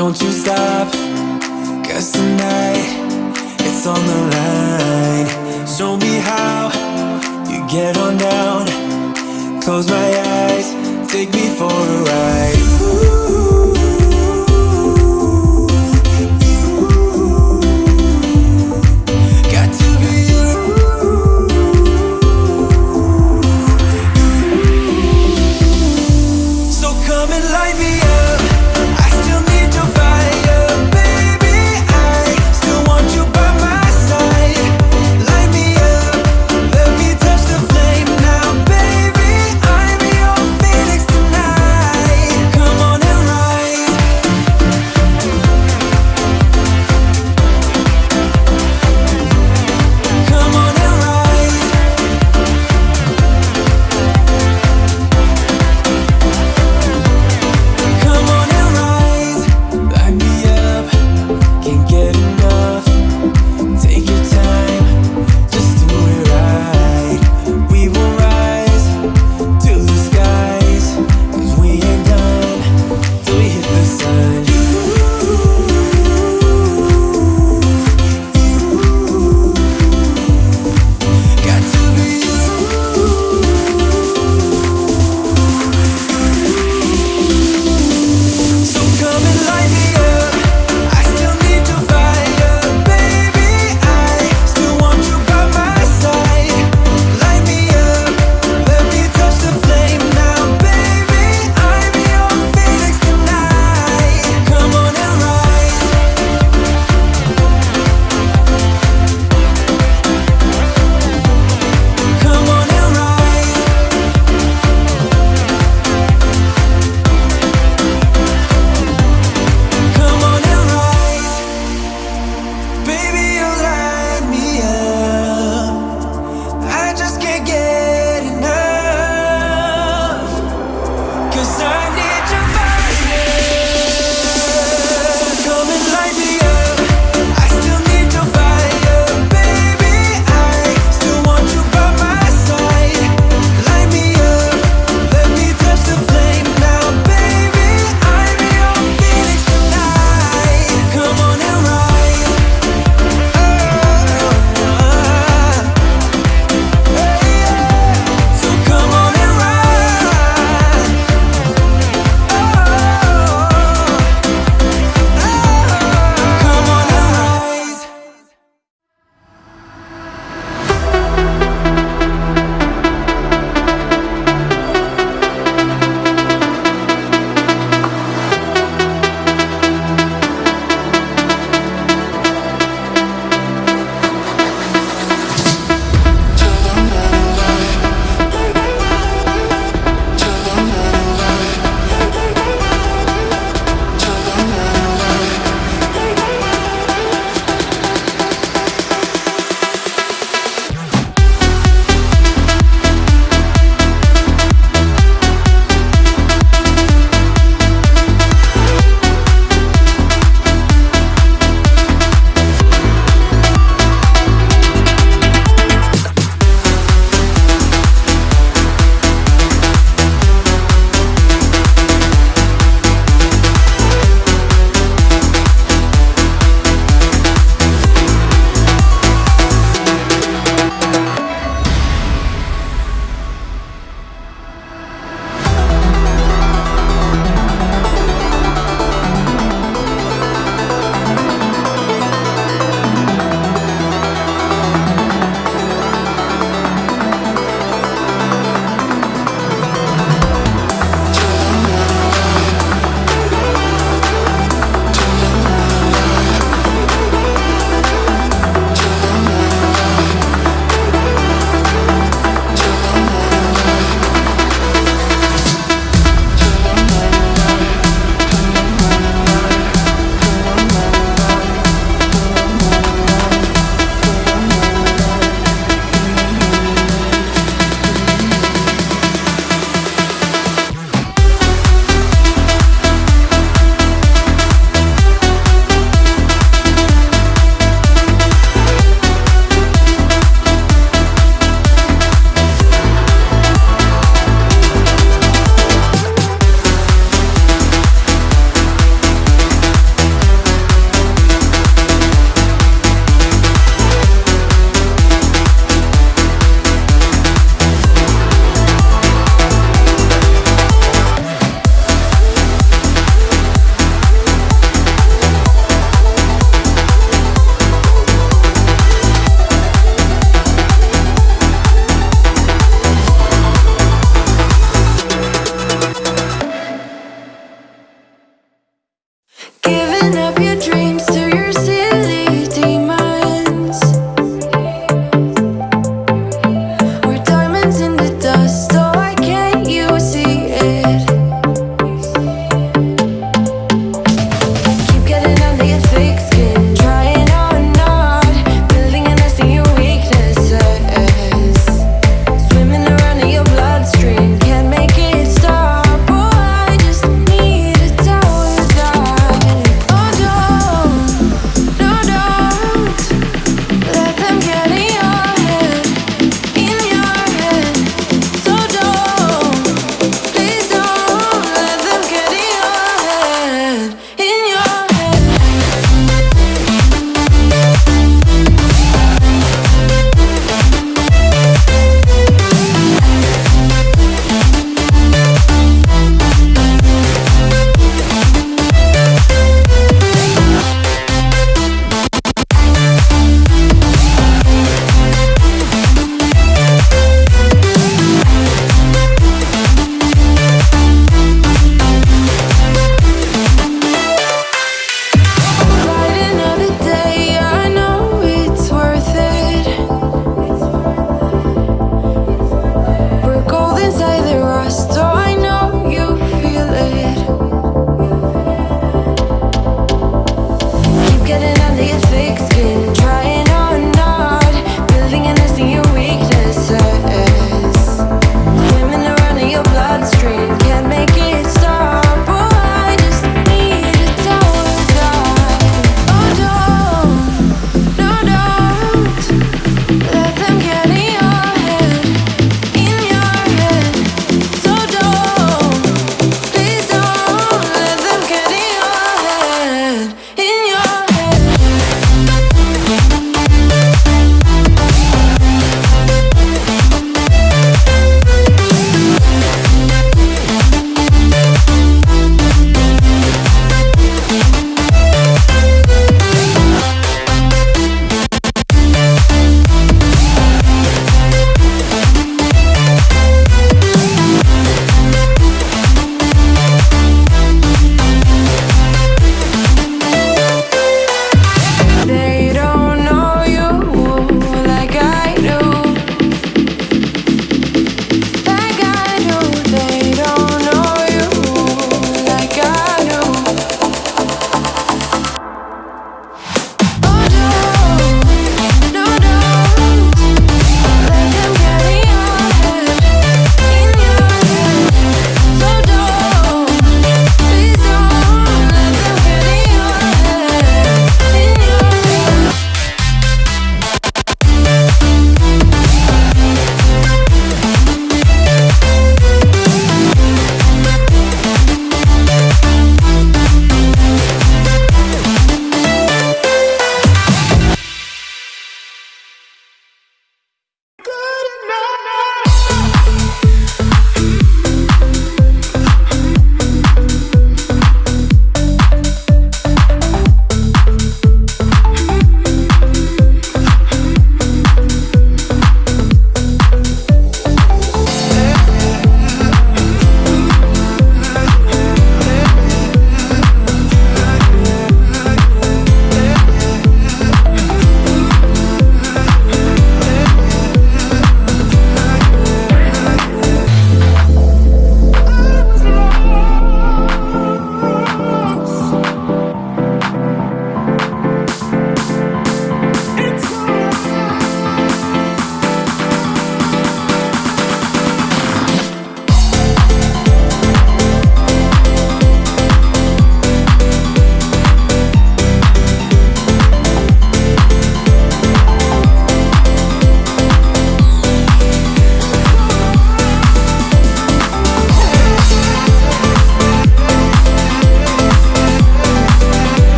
Don't you stop, cause tonight it's on the line. Show me how you get on down. Close my eyes, take me for a ride.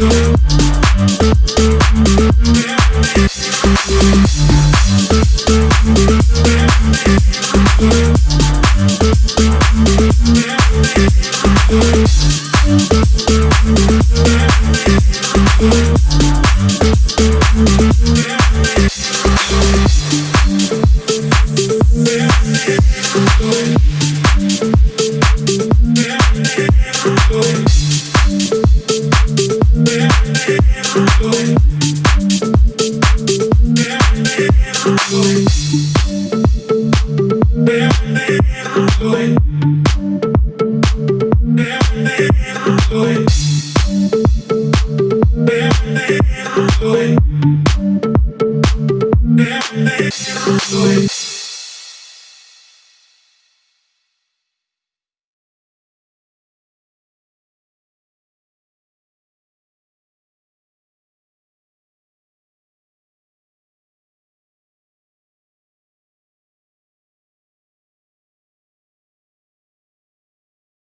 Thank you. Do it.